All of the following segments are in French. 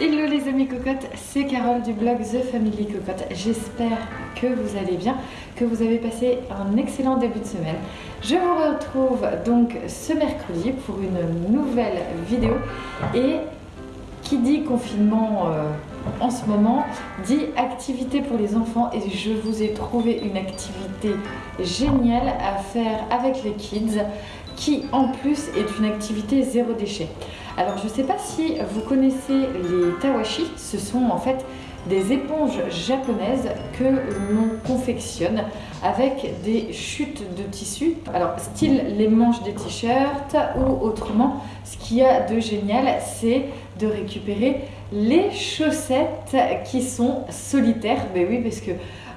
Hello les amis cocottes, c'est Carole du blog The Family Cocotte. J'espère que vous allez bien, que vous avez passé un excellent début de semaine. Je vous retrouve donc ce mercredi pour une nouvelle vidéo et qui dit confinement euh, en ce moment dit activité pour les enfants et je vous ai trouvé une activité géniale à faire avec les kids qui en plus est une activité zéro déchet. Alors je ne sais pas si vous connaissez les tawashi, ce sont en fait des éponges japonaises que l'on confectionne avec des chutes de tissu. Alors style les manches des t-shirts ou autrement, ce qu'il y a de génial c'est de récupérer les chaussettes qui sont solitaires. Ben oui parce que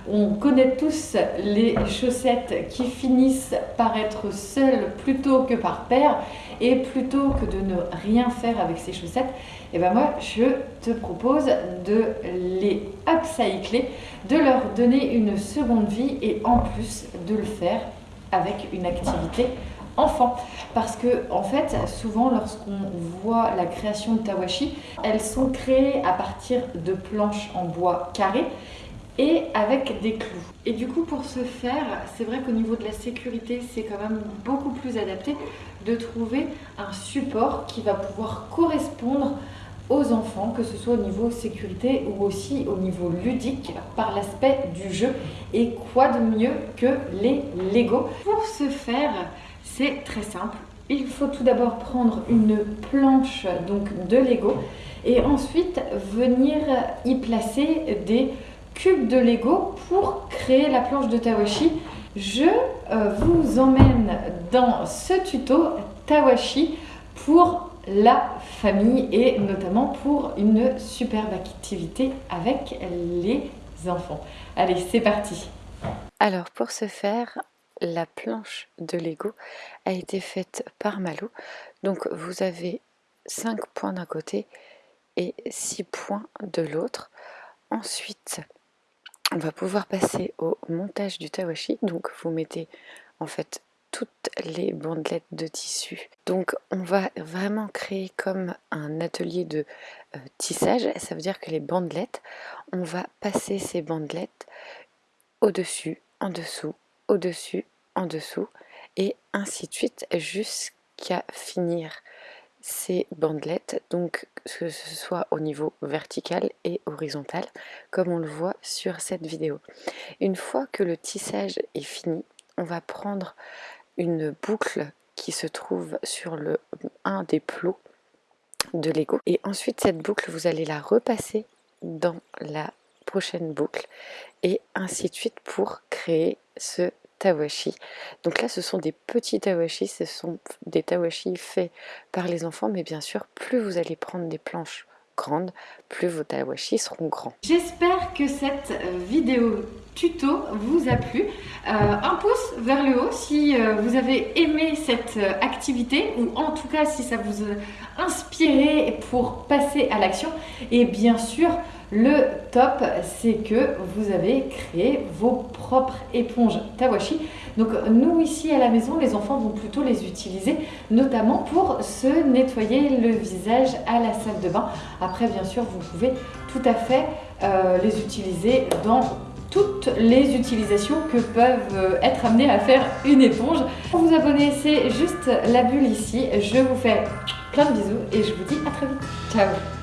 on connaît tous les chaussettes qui finissent par être seules plutôt que par paire et plutôt que de ne rien faire avec ces chaussettes, et eh ben moi je te propose de les upcycler, de leur donner une seconde vie et en plus de le faire avec une activité enfant. Parce que en fait souvent lorsqu'on voit la création de tawashi elles sont créées à partir de planches en bois carré et avec des clous. Et du coup pour ce faire, c'est vrai qu'au niveau de la sécurité, c'est quand même beaucoup plus adapté de trouver un support qui va pouvoir correspondre aux enfants, que ce soit au niveau sécurité ou aussi au niveau ludique par l'aspect du jeu. Et quoi de mieux que les Lego? Pour ce faire, c'est très simple. Il faut tout d'abord prendre une planche donc de Lego et ensuite venir y placer des de Lego pour créer la planche de Tawashi. Je euh, vous emmène dans ce tuto Tawashi pour la famille et notamment pour une superbe activité avec les enfants. Allez, c'est parti Alors pour ce faire, la planche de Lego a été faite par Malou. Donc vous avez 5 points d'un côté et 6 points de l'autre. Ensuite, on va pouvoir passer au montage du tawashi. Donc vous mettez en fait toutes les bandelettes de tissu. Donc on va vraiment créer comme un atelier de euh, tissage. Ça veut dire que les bandelettes, on va passer ces bandelettes au-dessus, en dessous, au-dessus, en dessous et ainsi de suite jusqu'à finir ces bandelettes, donc que ce soit au niveau vertical et horizontal, comme on le voit sur cette vidéo. Une fois que le tissage est fini, on va prendre une boucle qui se trouve sur le un des plots de Lego et ensuite cette boucle vous allez la repasser dans la prochaine boucle et ainsi de suite pour créer ce tawashi. Donc là, ce sont des petits tawashi, ce sont des tawashi faits par les enfants, mais bien sûr, plus vous allez prendre des planches grandes, plus vos tawashi seront grands. J'espère que cette euh, vidéo tuto vous a plu. Euh, un pouce vers le haut si euh, vous avez aimé cette activité ou en tout cas si ça vous a inspiré pour passer à l'action. Et bien sûr, le top, c'est que vous avez créé vos propres éponges Tawashi. Donc nous ici à la maison, les enfants vont plutôt les utiliser, notamment pour se nettoyer le visage à la salle de bain. Après, bien sûr, vous pouvez tout à fait euh, les utiliser dans toutes les utilisations que peuvent euh, être amenées à faire une éponge. Pour vous abonner, c'est juste la bulle ici. Je vous fais plein de bisous et je vous dis à très vite. Ciao